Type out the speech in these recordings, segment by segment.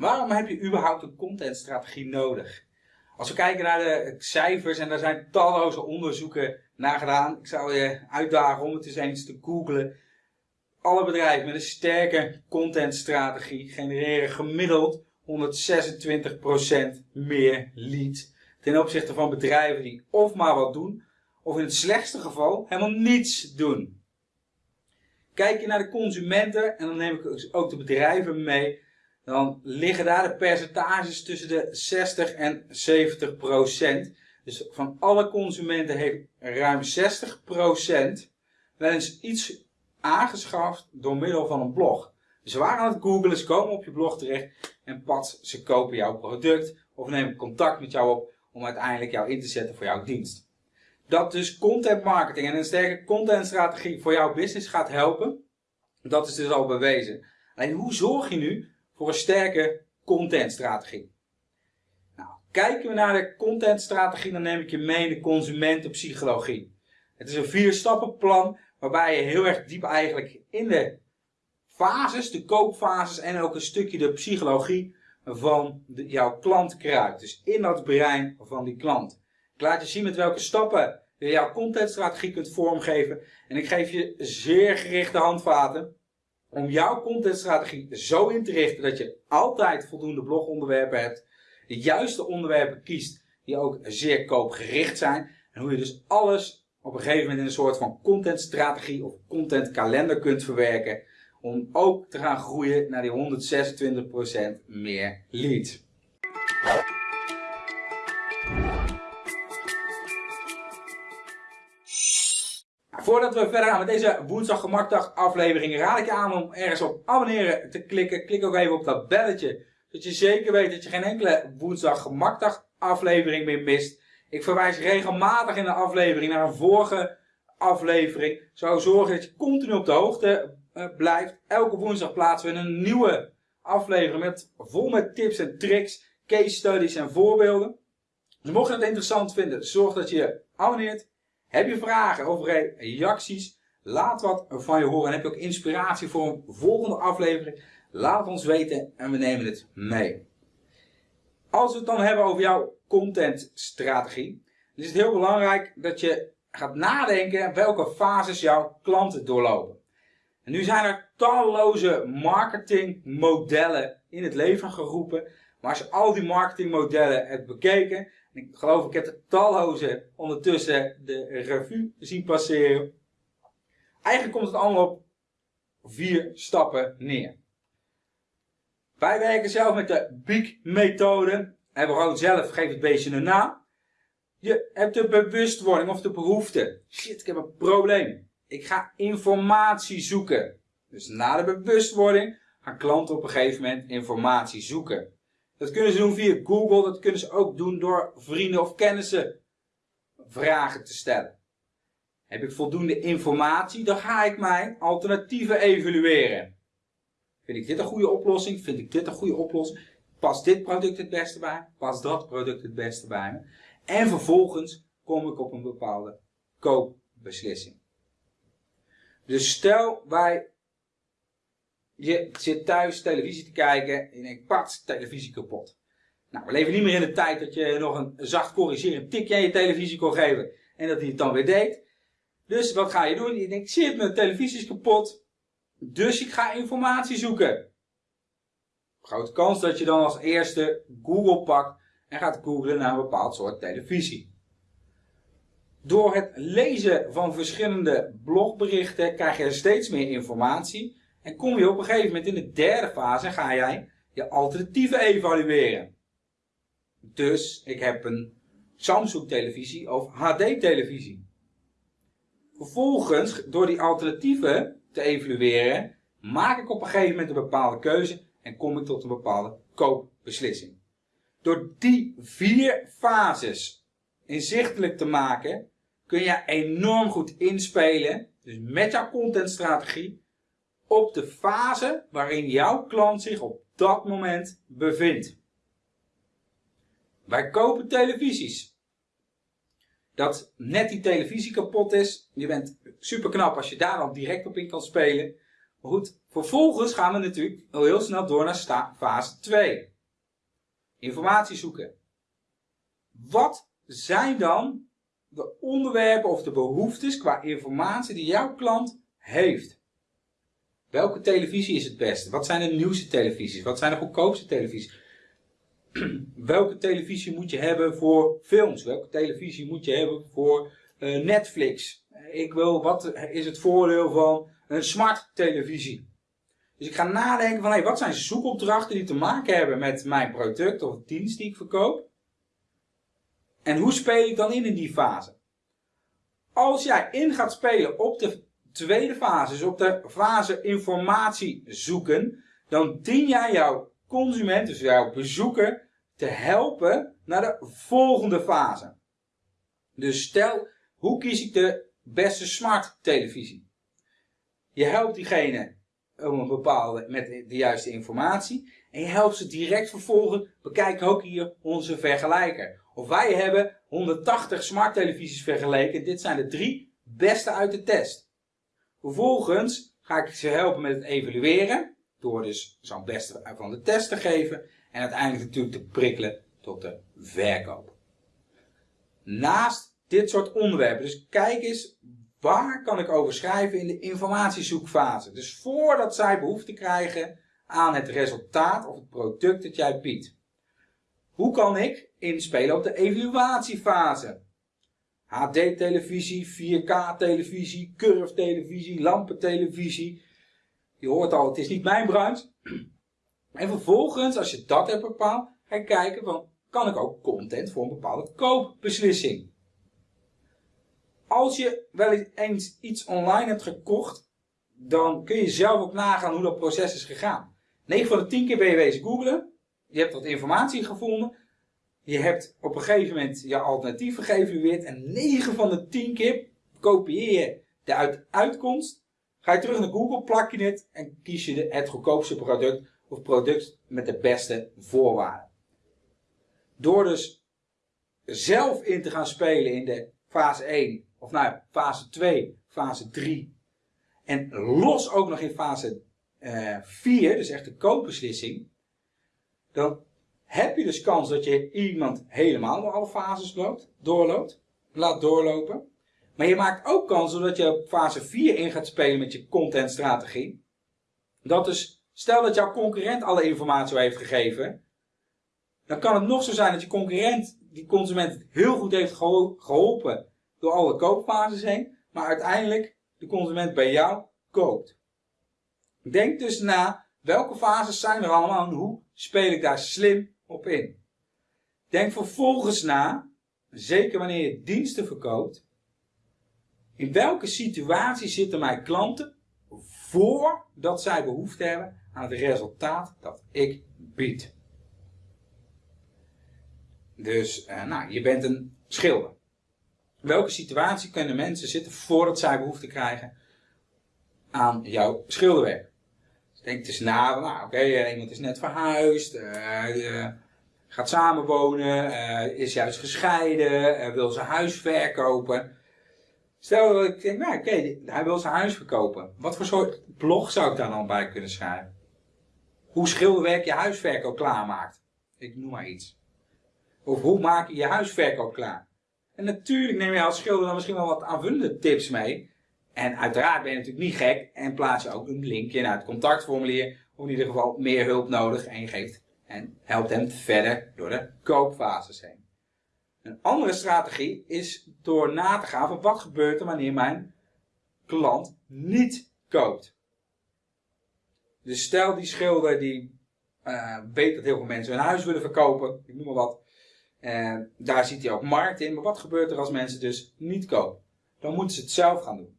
Waarom heb je überhaupt een contentstrategie nodig? Als we kijken naar de cijfers, en daar zijn talloze onderzoeken naar gedaan. Ik zou je uitdagen om het eens eens te googlen. Alle bedrijven met een sterke contentstrategie genereren gemiddeld 126% meer leads. Ten opzichte van bedrijven die of maar wat doen, of in het slechtste geval helemaal niets doen. Kijk je naar de consumenten, en dan neem ik ook de bedrijven mee, dan liggen daar de percentages tussen de 60 en 70 procent. Dus van alle consumenten heeft ruim 60 procent wel eens iets aangeschaft door middel van een blog. Dus ze waren aan het googlen, ze komen op je blog terecht en pas ze kopen jouw product of nemen contact met jou op om uiteindelijk jou in te zetten voor jouw dienst. Dat dus content marketing en een sterke contentstrategie voor jouw business gaat helpen, dat is dus al bewezen. Alleen hoe zorg je nu voor een sterke contentstrategie? Nou, kijken we naar de contentstrategie, dan neem ik je mee in de consumentenpsychologie. Het is een vier stappen plan waarbij je heel erg diep eigenlijk in de fases, de koopfases en ook een stukje de psychologie van jouw klant kruipt. Dus in dat brein van die klant. Ik laat je zien met welke stappen je jouw contentstrategie kunt vormgeven. En ik geef je zeer gerichte handvaten om jouw contentstrategie zo in te richten dat je altijd voldoende blogonderwerpen hebt. De juiste onderwerpen kiest die ook zeer koopgericht zijn. En hoe je dus alles op een gegeven moment in een soort van contentstrategie of contentkalender kunt verwerken. Om ook te gaan groeien naar die 126% meer leads. Voordat we verder gaan met deze woensdag gemakdag aflevering, raad ik je aan om ergens op abonneren te klikken. Klik ook even op dat belletje, zodat je zeker weet dat je geen enkele woensdag gemakdag aflevering meer mist. Ik verwijs regelmatig in de aflevering naar een vorige aflevering. Zou zorgen dat je continu op de hoogte uh, blijft. Elke woensdag plaatsen we een nieuwe aflevering met, vol met tips en tricks, case studies en voorbeelden. Dus mocht je het interessant vinden, zorg dat je abonneert. Heb je vragen of reacties? Laat wat van je horen. En heb je ook inspiratie voor een volgende aflevering? Laat ons weten en we nemen het mee. Als we het dan hebben over jouw contentstrategie, is het heel belangrijk dat je gaat nadenken welke fases jouw klanten doorlopen. En nu zijn er talloze marketingmodellen in het leven geroepen. Maar als je al die marketingmodellen hebt bekeken, en ik geloof ik heb er talloze ondertussen de revue zien passeren. Eigenlijk komt het allemaal op vier stappen neer. Wij werken zelf met de BIG-methode. En we gewoon zelf, geef het beestje een naam. Je hebt de bewustwording of de behoefte. Shit, ik heb een probleem. Ik ga informatie zoeken. Dus na de bewustwording gaan klanten op een gegeven moment informatie zoeken. Dat kunnen ze doen via Google, dat kunnen ze ook doen door vrienden of kennissen vragen te stellen. Heb ik voldoende informatie, dan ga ik mijn alternatieven evalueren. Vind ik dit een goede oplossing? Vind ik dit een goede oplossing? Past dit product het beste bij? Past dat product het beste bij me? En vervolgens kom ik op een bepaalde koopbeslissing. Dus stel wij, je zit thuis televisie te kijken en je denkt, televisie kapot. Nou, we leven niet meer in de tijd dat je nog een zacht corrigerend tikje aan je televisie kon geven en dat hij het dan weer deed. Dus wat ga je doen? Je denkt, shit, mijn televisie is kapot, dus ik ga informatie zoeken. Grote kans dat je dan als eerste Google pakt en gaat googlen naar een bepaald soort televisie. Door het lezen van verschillende blogberichten krijg je steeds meer informatie. En kom je op een gegeven moment in de derde fase ga jij je alternatieven evalueren. Dus ik heb een Samsung televisie of HD televisie. Vervolgens, door die alternatieven te evalueren, maak ik op een gegeven moment een bepaalde keuze en kom ik tot een bepaalde koopbeslissing. Door die vier fases inzichtelijk te maken, kun je enorm goed inspelen, dus met jouw contentstrategie, op de fase waarin jouw klant zich op dat moment bevindt. Wij kopen televisies. Dat net die televisie kapot is, je bent super knap als je daar dan direct op in kan spelen. Maar goed, vervolgens gaan we natuurlijk heel snel door naar fase 2. Informatie zoeken. Wat zijn dan de onderwerpen of de behoeftes qua informatie die jouw klant heeft? Welke televisie is het beste? Wat zijn de nieuwste televisies? Wat zijn de goedkoopste televisies? Welke televisie moet je hebben voor films? Welke televisie moet je hebben voor uh, Netflix? Ik wil, wat is het voordeel van een smart televisie? Dus ik ga nadenken van, hey, wat zijn zoekopdrachten die te maken hebben met mijn product of dienst die ik verkoop? En hoe speel ik dan in in die fase? Als jij in gaat spelen op de tweede fase, dus op de fase informatie zoeken, dan dien jij jouw consument, dus jouw bezoeker, te helpen naar de volgende fase. Dus stel, hoe kies ik de beste smart televisie? Je helpt diegene om een bepaalde, met de juiste informatie. En je helpt ze direct vervolgens. Bekijk ook hier onze vergelijker. Of wij hebben 180 smart televisies vergeleken. Dit zijn de drie beste uit de test. Vervolgens ga ik ze helpen met het evalueren. Door dus zo'n beste van de test te geven. En uiteindelijk natuurlijk te prikkelen tot de verkoop. Naast dit soort onderwerpen. Dus kijk eens waar kan ik over schrijven in de informatiezoekfase. Dus voordat zij behoefte krijgen aan het resultaat of het product dat jij biedt. Hoe kan ik inspelen op de evaluatiefase? HD-televisie, 4K-televisie, curve-televisie, lampentelevisie. Je hoort al, het is niet mijn branche. En vervolgens, als je dat hebt bepaald, ga je kijken van, kan ik ook content voor een bepaalde koopbeslissing? Als je wel eens iets online hebt gekocht, dan kun je zelf ook nagaan hoe dat proces is gegaan. 9 van de 10 keer ben je wezen googlen, je hebt wat informatie gevonden, je hebt op een gegeven moment je alternatieven geëvalueerd en 9 van de 10 keer kopieer je de uitkomst, ga je terug naar Google, plak je het en kies je het goedkoopste product of product met de beste voorwaarden. Door dus zelf in te gaan spelen in de fase 1, of nou fase 2, fase 3, en los ook nog in fase uh, eh, 4, dus echt de koopbeslissing, dan heb je dus kans dat je iemand helemaal door alle fases loopt, doorloopt, laat doorlopen. Maar je maakt ook kans doordat je op fase 4 in gaat spelen met je contentstrategie. Dat dus, stel dat jouw concurrent alle informatie heeft gegeven, dan kan het nog zo zijn dat je concurrent die consument heel goed heeft geholpen door alle koopfases heen, maar uiteindelijk de consument bij jou koopt. Denk dus na, welke fases zijn er allemaal en hoe speel ik daar slim op in? Denk vervolgens na, zeker wanneer je diensten verkoopt, in welke situatie zitten mijn klanten voordat zij behoefte hebben aan het resultaat dat ik bied. Dus, uh, nou, je bent een schilder. In welke situatie kunnen mensen zitten voordat zij behoefte krijgen aan jouw schilderwerk? Dus denk eens na, nou oké, eh, iemand is net verhuisd, uh, gaat samenwonen, is juist gescheiden, wil zijn huis verkopen. Stel dat ik denk, nou oké, hij wil zijn huis verkopen. Wat voor soort blog zou ik daar dan bij kunnen schrijven? Hoe schilderwerk je huisverkoop klaarmaakt. Ik noem maar iets. Of hoe maak je je huisverkoop klaar? En natuurlijk neem je als schilder dan misschien wel wat aanvullende tips mee. En uiteraard ben je natuurlijk niet gek en plaats je ook een linkje naar het contactformulier. Of in ieder geval meer hulp nodig en je geeft en helpt hem verder door de koopfases heen. Een andere strategie is door na te gaan van wat gebeurt er wanneer mijn klant niet koopt. Dus stel die schilder die uh, weet dat heel veel mensen hun huis willen verkopen, ik noem maar wat. En daar ziet hij ook markt in. Maar wat gebeurt er als mensen dus niet kopen? Dan moeten ze het zelf gaan doen.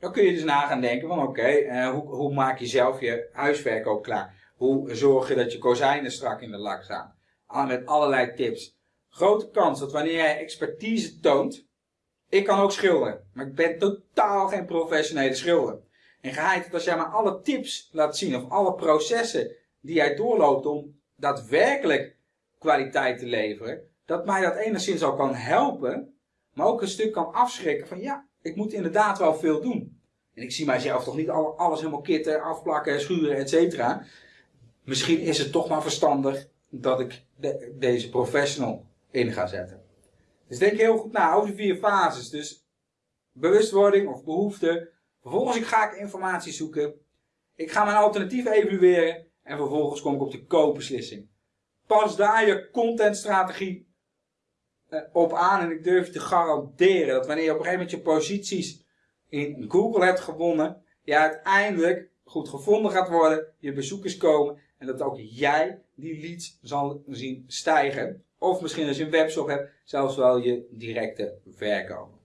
Dan kun je dus na gaan denken van oké, eh, hoe, hoe maak je zelf je huisverkoop klaar? Hoe zorg je dat je kozijnen strak in de lak staan? Met allerlei tips. Grote kans dat wanneer jij expertise toont, ik kan ook schilderen, maar ik ben totaal geen professionele schilder. En geheid dat als jij maar alle tips laat zien of alle processen die jij doorloopt om daadwerkelijk kwaliteit te leveren, dat mij dat enigszins al kan helpen, maar ook een stuk kan afschrikken van ja, ik moet inderdaad wel veel doen. En ik zie mijzelf toch niet alles helemaal kitten, afplakken, schuren, et cetera. Misschien is het toch maar verstandig dat ik deze professional in ga zetten. Dus denk heel goed na over de vier fases. Dus bewustwording of behoefte. Vervolgens ga ik informatie zoeken. Ik ga mijn alternatief evalueren. En vervolgens kom ik op de koopbeslissing. Pas daar je contentstrategie op aan. En ik durf te garanderen dat wanneer je op een gegeven moment je posities in Google hebt gewonnen. Je uiteindelijk goed gevonden gaat worden. Je bezoekers komen. En dat ook jij die leads zal zien stijgen. Of misschien als je een webshop hebt, zelfs wel je directe verkoop.